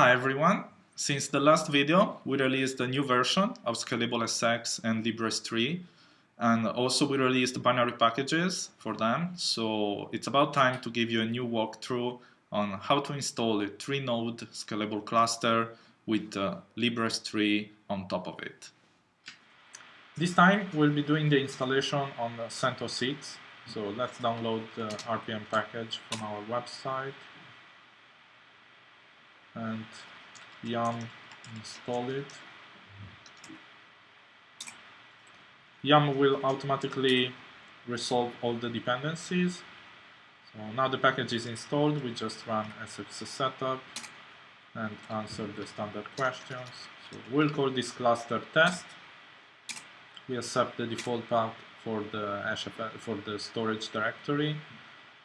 Hi everyone! Since the last video, we released a new version of Skylable SX and LibreS3 and also we released binary packages for them, so it's about time to give you a new walkthrough on how to install a 3-node scalable cluster with uh, LibreS3 on top of it. This time we'll be doing the installation on CentOS 6, so let's download the RPM package from our website and yum install it. Yum will automatically resolve all the dependencies. So now the package is installed, we just run sx setup and answer the standard questions. So we'll call this cluster test. We accept the default path for the for the storage directory.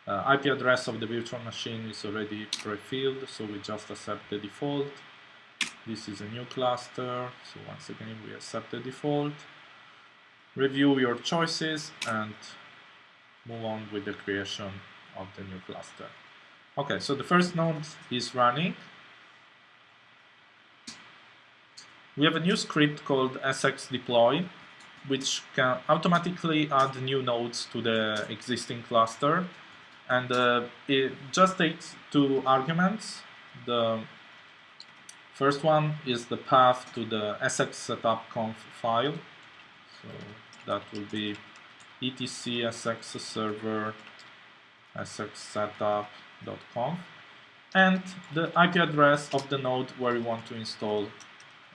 Uh, IP address of the virtual machine is already pre-filled, so we just accept the default. This is a new cluster, so once again we accept the default. Review your choices and move on with the creation of the new cluster. Okay, so the first node is running. We have a new script called sx deploy, which can automatically add new nodes to the existing cluster and uh, it just takes two arguments. The first one is the path to the sx setup conf file. So that will be etc sx server sxsetup.conf and the IP address of the node where you want to install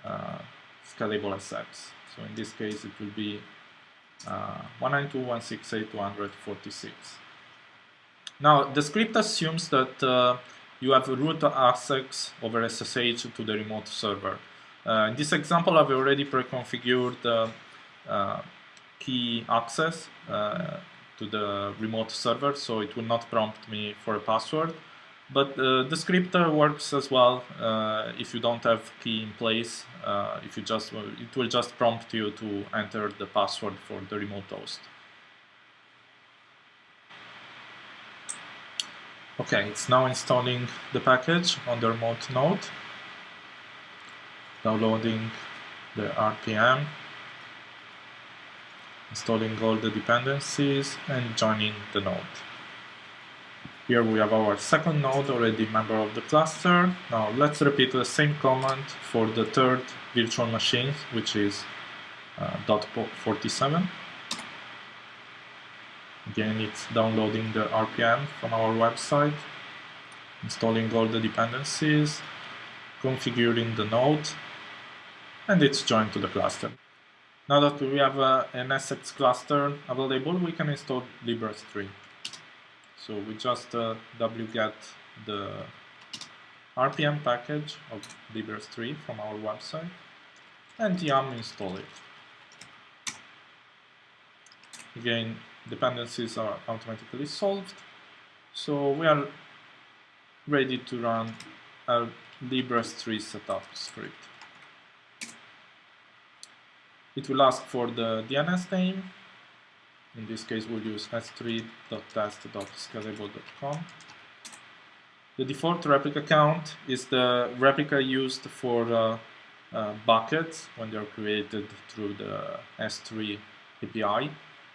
uh, SkylableSX. So in this case it will be uh, 192.168.246. Now, the script assumes that uh, you have root access over SSH to the remote server. Uh, in this example, I've already pre-configured uh, uh key access uh, to the remote server, so it will not prompt me for a password. But uh, the script works as well if you don't have key in place. if you just, it will just prompt you to enter the password for the remote host. Okay, it's now installing the package on the remote node, downloading the RPM, installing all the dependencies and joining the node. Here we have our second node already member of the cluster. Now let's repeat the same command for the third virtual machine, which is uh, .47. Again, it's downloading the RPM from our website, installing all the dependencies, configuring the node, and it's joined to the cluster. Now that we have uh, an SX cluster available, we can install LibreS3. So we just uh, wget the RPM package of LibreS3 from our website and yum install it. Again, dependencies are automatically solved. So we are ready to run our LibreS3 setup script. It will ask for the DNS name. In this case, we'll use s3.test.skylable.com. The default replica count is the replica used for uh, uh, buckets when they're created through the S3 API.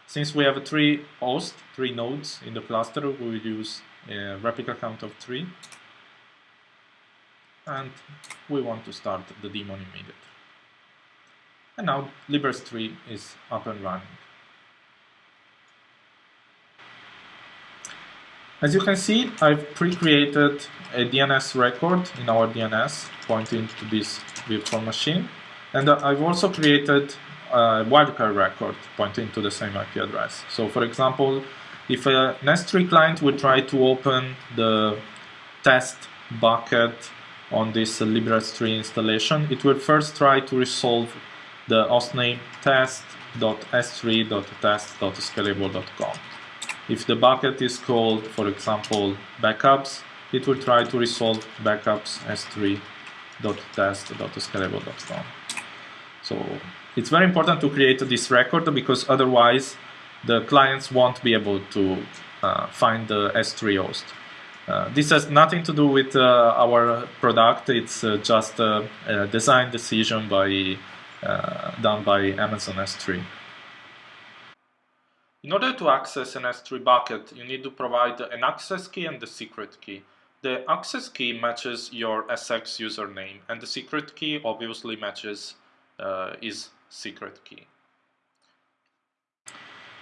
Since we have three hosts, three nodes in the cluster, we will use a replica count of three. And we want to start the daemon immediately. And now LibreS3 is up and running. As you can see, I've pre-created a DNS record in our DNS pointing to this virtual machine. And uh, I've also created wildcard record pointing to the same IP address. So for example, if a S3 client would try to open the test bucket on this LibreS3 installation, it will first try to resolve the hostname test.s3.test.skylable.com. If the bucket is called, for example, backups, it will try to resolve backups s3.test.skylable.com. So it's very important to create this record because otherwise the clients won't be able to uh, find the S3 host. Uh, this has nothing to do with uh, our product. It's uh, just a, a, design decision by uh, done by Amazon S3. In order to access an S3 bucket, you need to provide an access key and the secret key. The access key matches your SX username, and the secret key obviously matches uh, his secret key.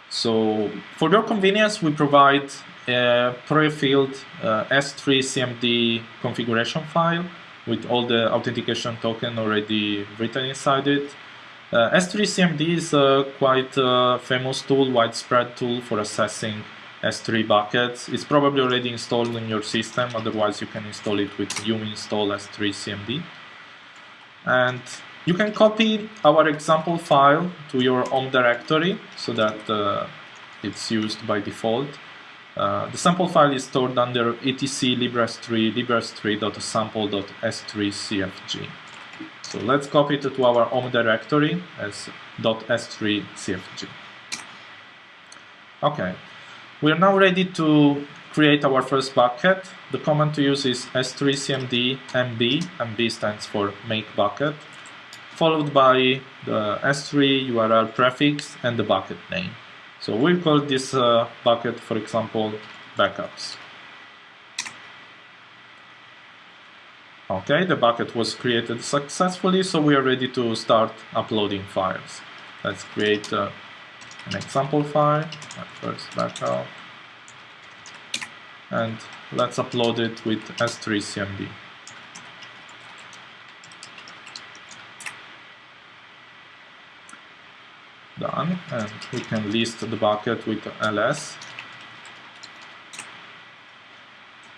So for your convenience, we provide a pre-filled uh, S3 CMD configuration file with all the authentication token already written inside it. Uh, S3 CMD is a quite uh, famous tool, widespread tool for assessing S3 buckets. It's probably already installed in your system, otherwise you can install it with uinstall S3 CMD. And you can copy our example file to your home directory so that uh, it's used by default. Uh, the sample file is stored under etc libres3 libres3.sample.s3cfg. So let's copy it to our home directory as .s3cfg. Okay, we are now ready to create our first bucket. The command to use is s3cmd mb, mb stands for make bucket followed by the S3 URL prefix and the bucket name. So we'll call this uh, bucket, for example, backups. Okay, the bucket was created successfully, so we are ready to start uploading files. Let's create uh, an example file, first backup, and let's upload it with S3CMD. And we can list the bucket with ls.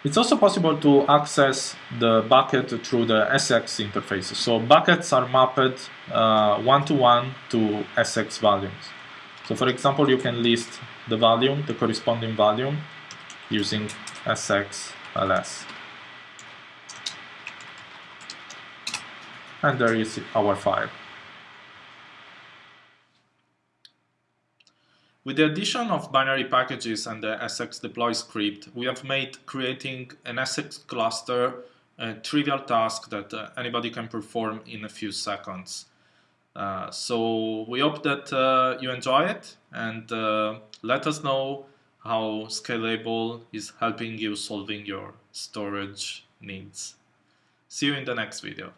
It's also possible to access the bucket through the SX interfaces. So buckets are mapped uh, one-to-one -one to SX volumes. So for example, you can list the volume, the corresponding volume, using SX ls. And there is our file. With the addition of binary packages and the SX deploy script, we have made creating an SX cluster a trivial task that uh, anybody can perform in a few seconds. Uh, so we hope that uh, you enjoy it and uh, let us know how Skylable is helping you solving your storage needs. See you in the next video.